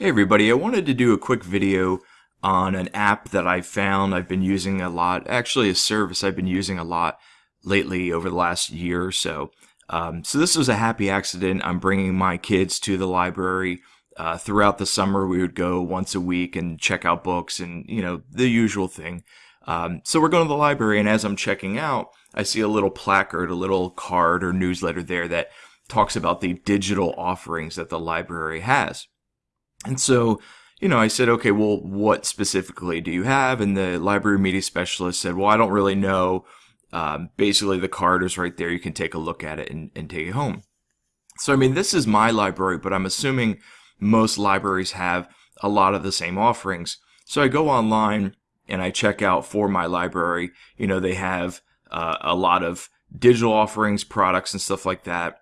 Hey everybody, I wanted to do a quick video on an app that I found I've been using a lot, actually a service I've been using a lot lately over the last year or so. Um, so this was a happy accident. I'm bringing my kids to the library. Uh, throughout the summer, we would go once a week and check out books and, you know, the usual thing. Um, so we're going to the library, and as I'm checking out, I see a little placard, a little card or newsletter there that talks about the digital offerings that the library has. And so, you know, I said, okay, well, what specifically do you have? And the library media specialist said, well, I don't really know. Um, basically, the card is right there. You can take a look at it and, and take it home. So, I mean, this is my library, but I'm assuming most libraries have a lot of the same offerings. So I go online and I check out for my library. You know, they have uh, a lot of digital offerings, products, and stuff like that.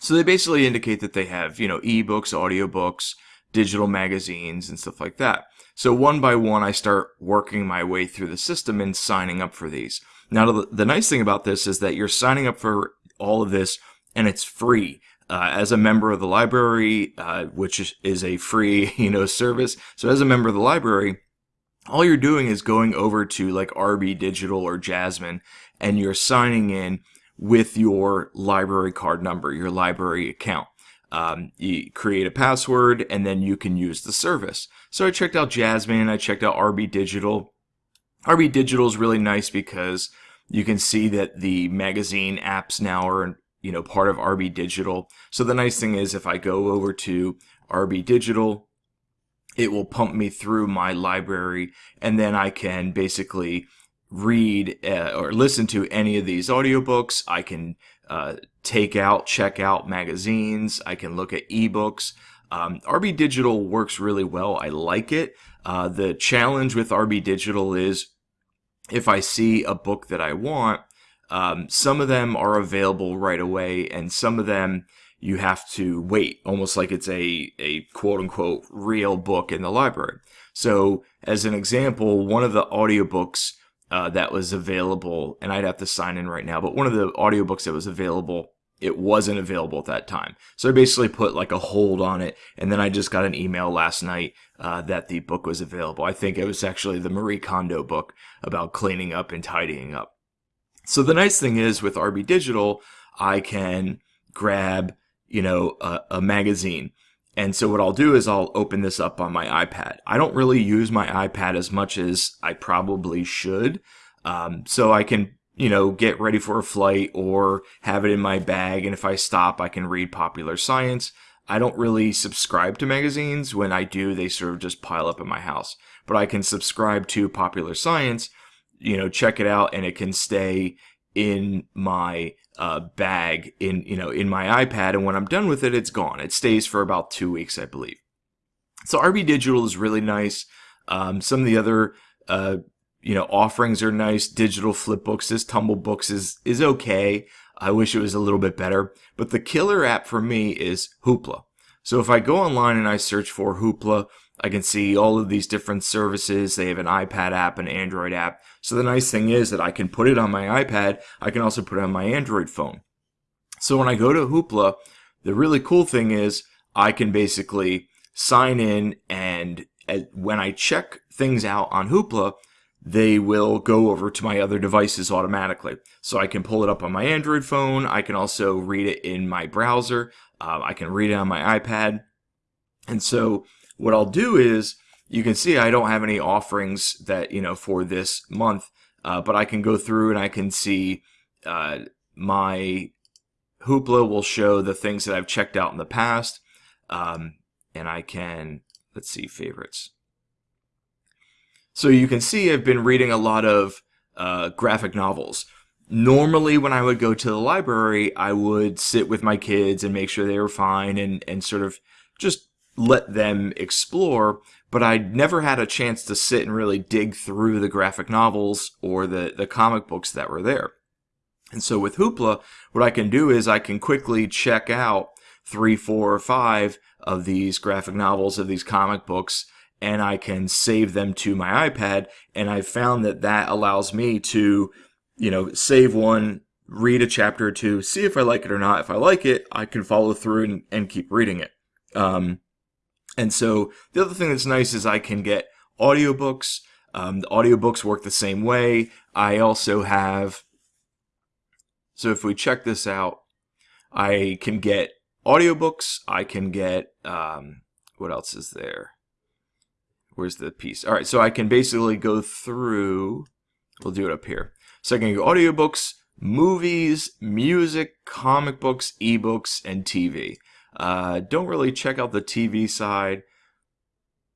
So they basically indicate that they have, you know, ebooks, audiobooks, digital magazines and stuff like that. So one by one, I start working my way through the system and signing up for these. Now, the, nice thing about this is that you're signing up for all of this and it's free. Uh, as a member of the library, uh, which is, is a free, you know, service. So as a member of the library, all you're doing is going over to like RB Digital or Jasmine and you're signing in with your library card number, your library account. Um, you create a password and then you can use the service. So I checked out Jasmine, I checked out RB Digital. RB Digital is really nice because you can see that the magazine apps now are you know part of RB Digital. So the nice thing is if I go over to RB Digital, it will pump me through my library and then I can basically read uh, or listen to any of these audiobooks. I can uh, take out, check out magazines. I can look at ebooks. Um, RB Digital works really well. I like it. Uh, the challenge with RB Digital is if I see a book that I want, um, some of them are available right away, and some of them you have to wait, almost like it's a, a quote unquote real book in the library. So, as an example, one of the audiobooks uh, that was available, and I'd have to sign in right now, but one of the audiobooks that was available, it wasn't available at that time. So I basically put like a hold on it, and then I just got an email last night uh, that the book was available. I think it was actually the Marie Kondo book about cleaning up and tidying up. So the nice thing is with RB Digital, I can grab, you know, a, a magazine and so what I'll do is I'll open this up on my iPad. I don't really use my iPad as much as I probably should. Um, so I can, you know, get ready for a flight or have it in my bag. And if I stop, I can read popular science. I don't really subscribe to magazines. When I do, they sort of just pile up in my house. But I can subscribe to popular science, you know, check it out and it can stay in my uh, bag in you know in my iPad, and when I'm done with it, it's gone. It stays for about two weeks, I believe. So RB Digital is really nice. Um, some of the other uh, you know offerings are nice. Digital flip books, this Tumble Books is is okay. I wish it was a little bit better, but the killer app for me is Hoopla. So if I go online and I search for Hoopla, I can see all of these different services. They have an iPad app, an Android app. So the nice thing is that I can put it on my iPad. I can also put it on my Android phone. So when I go to Hoopla, the really cool thing is I can basically sign in and when I check things out on Hoopla, they will go over to my other devices automatically. So I can pull it up on my Android phone. I can also read it in my browser. Uh, I can read it on my iPad. And so what I'll do is you can see I don't have any offerings that, you know, for this month, uh, but I can go through and I can see uh, my Hoopla will show the things that I've checked out in the past. Um, and I can, let's see, favorites. So you can see I've been reading a lot of uh, graphic novels. Normally, when I would go to the library, I would sit with my kids and make sure they were fine and, and sort of just let them explore, but I never had a chance to sit and really dig through the graphic novels or the, the comic books that were there. And so with Hoopla, what I can do is I can quickly check out three, four, or five of these graphic novels, of these comic books, and I can save them to my iPad. And I found that that allows me to, you know, save one, read a chapter or two, see if I like it or not. If I like it, I can follow through and, and keep reading it. Um, And so the other thing that's nice is I can get audiobooks. Um, the audiobooks work the same way. I also have, so if we check this out, I can get audiobooks. I can get, um, what else is there? Where's the piece? All right, so I can basically go through, we'll do it up here. So I can get audiobooks, movies, music, comic books, ebooks, and TV. Uh, don't really check out the TV side.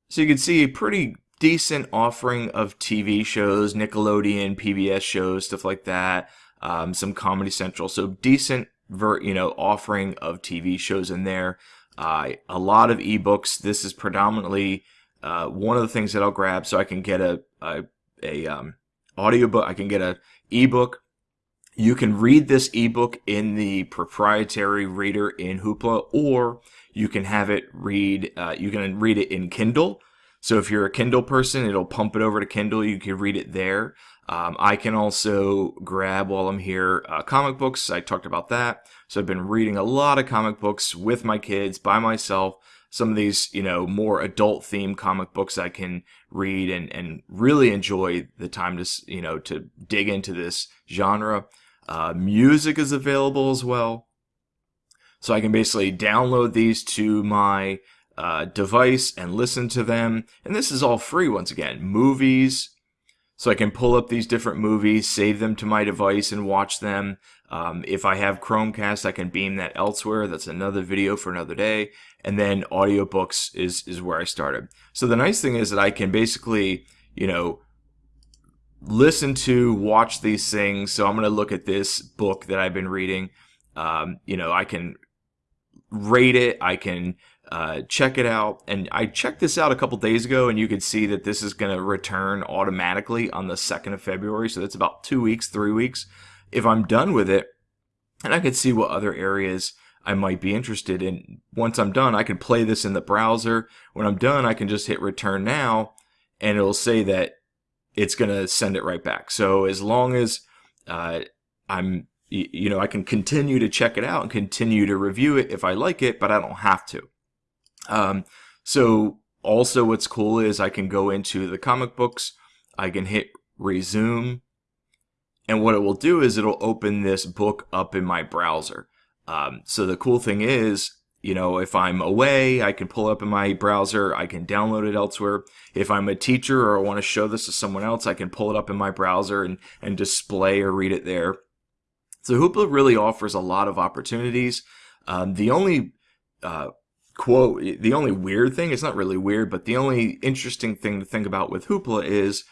So you can see a pretty decent offering of TV shows, Nickelodeon, PBS shows, stuff like that. Um, some Comedy Central. So decent, ver- you know, offering of TV shows in there. Uh, a lot of ebooks. This is predominantly uh, one of the things that I'll grab, so I can get a a, a um, audiobook. I can get a ebook you can read this ebook in the proprietary reader in Hoopla, or you can have it read. Uh, you can read it in Kindle. So if you're a Kindle person, it'll pump it over to Kindle. You can read it there. Um, I can also grab while I'm here uh, comic books. I talked about that. So I've been reading a lot of comic books with my kids by myself. Some of these, you know, more adult themed comic books I can read and, and really enjoy the time to, you know, to dig into this genre. Uh, music is available as well. So I can basically download these to my uh, device and listen to them. And this is all free once again. Movies. So I can pull up these different movies, save them to my device, and watch them. Um, if I have Chromecast, I can beam that elsewhere. That's another video for another day. And then audiobooks is, is where I started. So the nice thing is that I can basically, you know, listen to, watch these things. So I'm going to look at this book that I've been reading. Um, you know, I can rate it. I can uh, check it out. And I checked this out a couple days ago, and you could see that this is going to return automatically on the 2nd of February. So that's about two weeks, three weeks. If I'm done with it, and I could see what other areas I might be interested in. Once I'm done, I can play this in the browser. When I'm done, I can just hit return now, and it'll say that it's going to send it right back. So as long as uh, I'm, you know, I can continue to check it out and continue to review it if I like it, but I don't have to. Um, so also what's cool is I can go into the comic books, I can hit resume, and what it will do is it'll open this book up in my browser. Um, so the cool thing is you know, if I'm away, I can pull up in my browser, I can download it elsewhere. If I'm a teacher or I want to show this to someone else, I can pull it up in my browser and, and display or read it there. So Hoopla really offers a lot of opportunities. Um, the only uh, quote, the only weird thing, it's not really weird, but the only interesting thing to think about with Hoopla is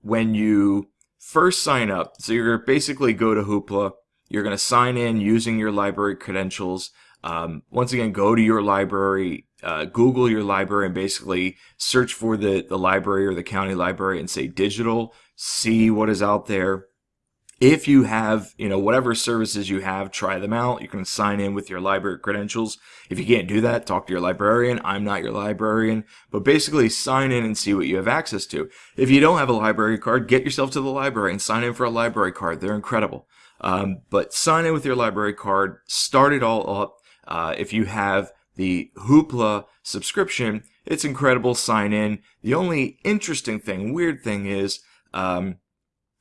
when you first sign up. So you're basically go to Hoopla, you're going to sign in using your library credentials. Um, once again, go to your library, uh, Google your library, and basically search for the, the library or the county library and say digital, see what is out there. If you have, you know, whatever services you have, try them out. You can sign in with your library credentials. If you can't do that, talk to your librarian. I'm not your librarian, but basically sign in and see what you have access to. If you don't have a library card, get yourself to the library and sign in for a library card. They're incredible. Um, but sign in with your library card, start it all up, uh, if you have the Hoopla subscription, it's incredible. Sign in. The only interesting thing, weird thing is, um,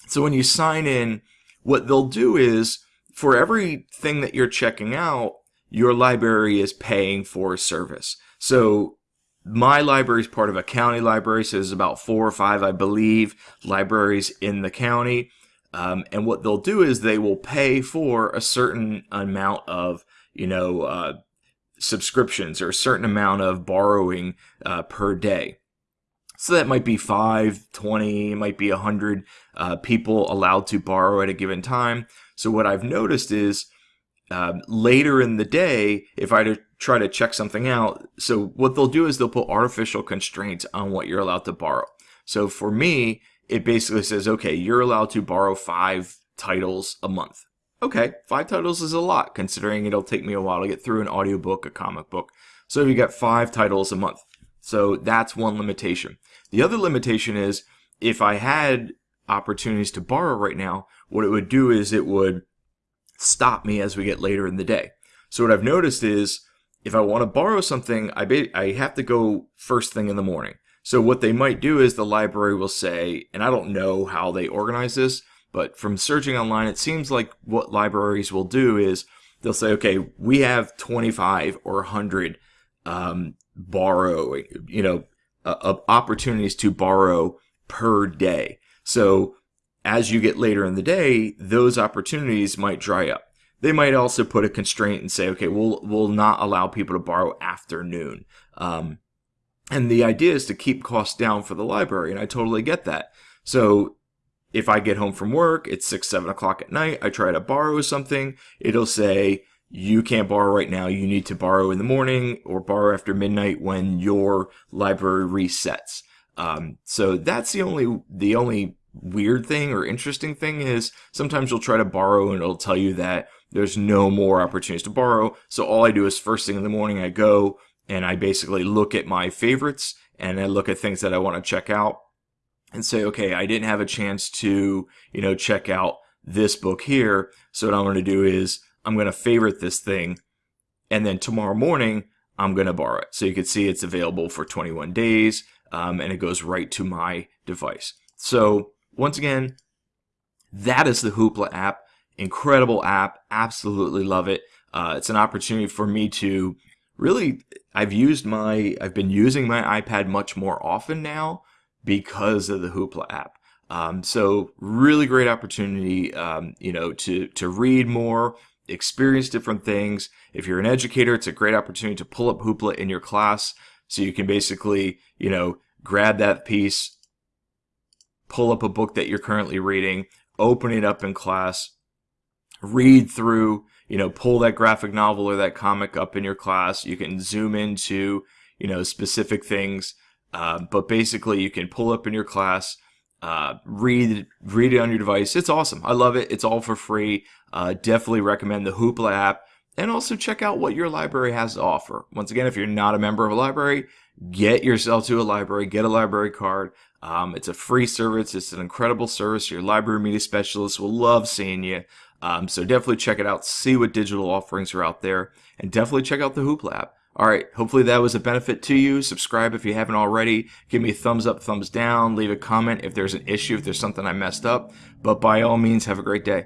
so when you sign in, what they'll do is for everything that you're checking out, your library is paying for a service. So my library is part of a county library, so there's about four or five, I believe, libraries in the county. Um, and what they'll do is they will pay for a certain amount of you know, uh, subscriptions or a certain amount of borrowing uh, per day. So that might be 5, 20, might be 100 uh, people allowed to borrow at a given time. So what I've noticed is um, later in the day, if I try to check something out, so what they'll do is they'll put artificial constraints on what you're allowed to borrow. So for me, it basically says, okay, you're allowed to borrow five titles a month. Okay, five titles is a lot, considering it'll take me a while to get through an audiobook, a comic book. So if you get five titles a month. So that's one limitation. The other limitation is if I had opportunities to borrow right now, what it would do is it would stop me as we get later in the day. So what I've noticed is if I want to borrow something, I I have to go first thing in the morning. So what they might do is the library will say, and I don't know how they organize this, but from searching online, it seems like what libraries will do is they'll say, okay, we have 25 or 100 um, borrow, you know, uh, opportunities to borrow per day. So as you get later in the day, those opportunities might dry up. They might also put a constraint and say, okay, we'll we'll not allow people to borrow after noon. Um, and the idea is to keep costs down for the library, and I totally get that. So if I get home from work, it's six, seven o'clock at night, I try to borrow something, it'll say, you can't borrow right now, you need to borrow in the morning or borrow after midnight when your library resets. Um, so that's the only the only weird thing or interesting thing is sometimes you'll try to borrow and it'll tell you that there's no more opportunities to borrow. So all I do is first thing in the morning I go and I basically look at my favorites and I look at things that I want to check out and say, okay, I didn't have a chance to, you know, check out this book here. So what I'm going to do is I'm going to favorite this thing and then tomorrow morning I'm going to borrow it. So you can see it's available for 21 days um, and it goes right to my device. So once again, that is the Hoopla app. Incredible app. Absolutely love it. Uh, it's an opportunity for me to really, I've used my, I've been using my iPad much more often now because of the Hoopla app. Um, so really great opportunity, um, you know, to, to read more, experience different things. If you're an educator, it's a great opportunity to pull up Hoopla in your class. So you can basically, you know, grab that piece, pull up a book that you're currently reading, open it up in class, read through, you know, pull that graphic novel or that comic up in your class. You can zoom into, you know, specific things. Uh, but basically, you can pull up in your class, uh, read read it on your device. It's awesome. I love it. It's all for free. Uh, definitely recommend the Hoopla app. And also check out what your library has to offer. Once again, if you're not a member of a library, get yourself to a library, get a library card. Um, it's a free service. It's an incredible service. Your library media specialist will love seeing you. Um, so definitely check it out. See what digital offerings are out there, and definitely check out the Hoopla app. All right, hopefully that was a benefit to you. Subscribe if you haven't already. Give me a thumbs up, thumbs down. Leave a comment if there's an issue, if there's something I messed up. But by all means, have a great day.